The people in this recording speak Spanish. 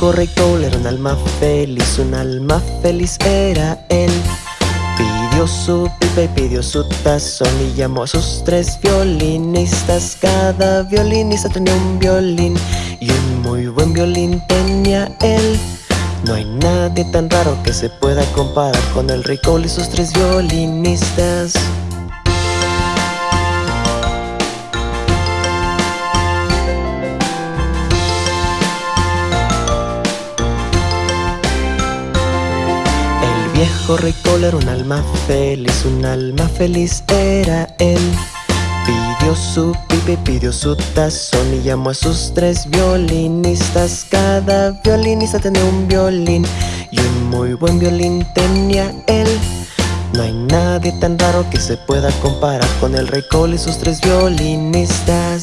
Cole era un alma feliz, un alma feliz era él. Pidió su pipa y pidió su tazón y llamó a sus tres violinistas. Cada violinista tenía un violín y un muy buen violín tenía él. No hay nadie tan raro que se pueda comparar con el Cole y sus tres violinistas viejo rey Cole era un alma feliz, un alma feliz era él. Pidió su pipa y pidió su tazón y llamó a sus tres violinistas. Cada violinista tenía un violín y un muy buen violín tenía él. No hay nadie tan raro que se pueda comparar con el rey Cole y sus tres violinistas